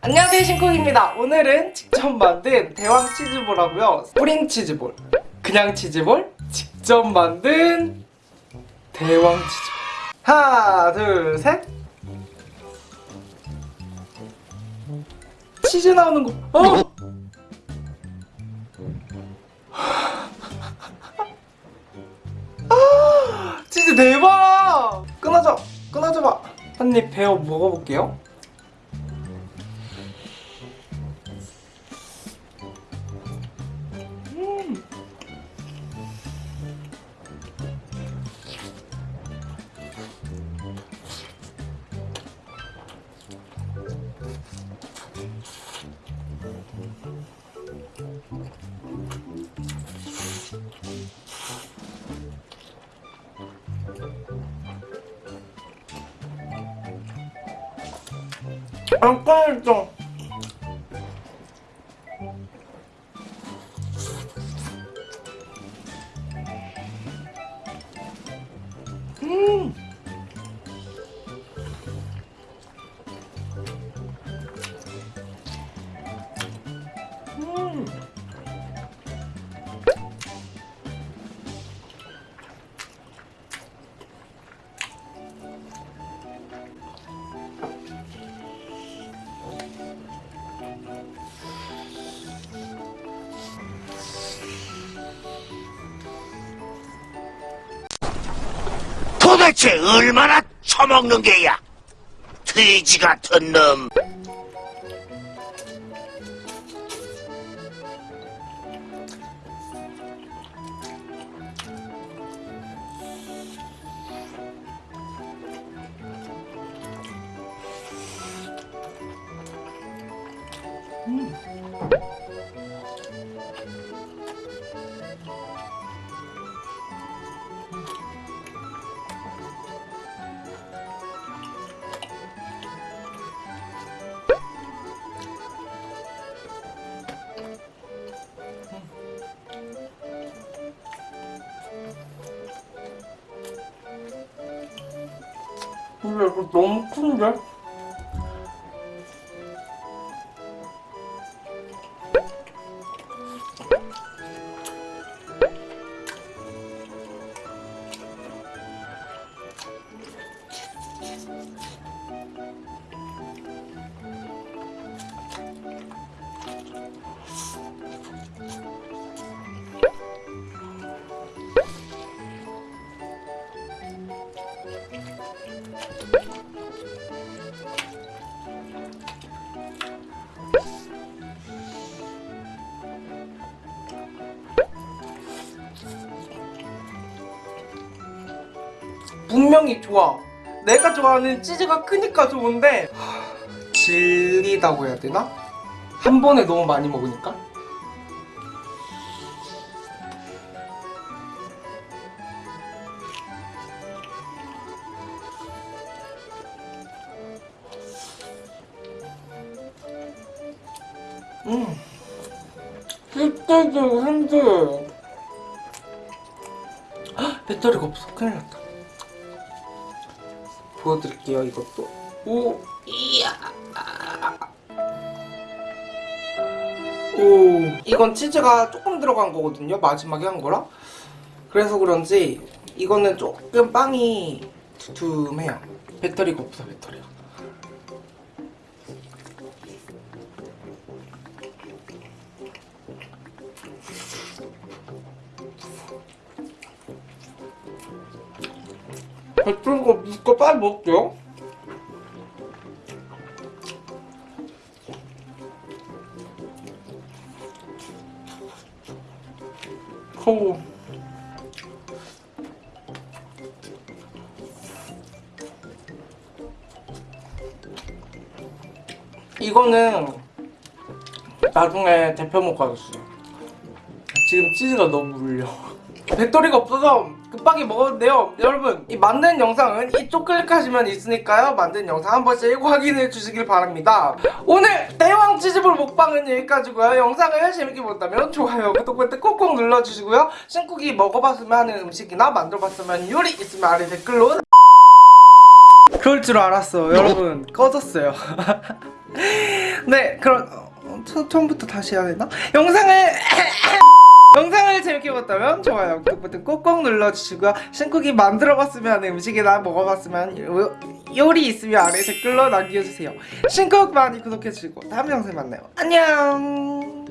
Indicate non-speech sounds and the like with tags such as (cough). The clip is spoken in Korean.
안녕하세요 신쿡입니다. 오늘은 직접 만든 대왕 치즈볼하고요. 뿌링 치즈볼. 그냥 치즈볼? 직접 만든 대왕 치즈볼. 하나 둘셋. 치즈 나오는 거. 어! (laughs) 아, 치즈 대박! 끊어져 끊어져 봐 한 입 베어 먹어볼게요 안 꺼냈어 음 음. 도대체 얼마나 처먹는 게야? 돼지 같은 놈. 근데 이거 너무 큰데? 분명히 좋아. 내가 좋아하는 치즈가 크니까 좋은데 하, 질리다고 해야 되나? 한 번에 너무 많이 먹으니까? 음. 씹대도 한데 배터리가 없어. 큰일 났다. 보여드릴게요 이것도. 오 이야. 오 이건 치즈가 조금 들어간 거거든요 마지막에 한 거라 그래서 그런지 이거는 조금 빵이 두툼해요. 배터리가 없어 배터리가 배터리가 없으니까 빨리 먹을게요. 오. 이거는 나중에 데펴 먹어야겠어요. 지금 치즈가 너무 물려 배터리가 없어서 급하게 먹었는데요. 여러분 이 만든 영상은 이쪽 클릭하시면 있으니까요. 만든 영상 한 번씩 확인해 주시길 바랍니다. 오늘 대왕 치즈볼 먹방은 여기까지고요. 영상을 재밌게 보셨다면 좋아요 구독 버튼 꾹꾹 눌러주시고요. 신쿡이 먹어봤으면 하는 음식이나 만들어봤으면 요리 있으면 아래 댓글로 그럴 줄 알았어 여러분 꺼졌어요. (laughs) 네 그럼 어, 처, 처음부터 다시 해야 되나? 영상을 (laughs) 영상을 재밌게 봤다면 좋아요 구독 버튼 꼭꼭 눌러주시고요. 신쿡이 만들어봤으면 하는 음식이나 먹어봤으면 요, 요리 있으면 아래 댓글로 남겨주세요. 신쿡 많이 구독해주시고 다음 영상에 만나요. 안녕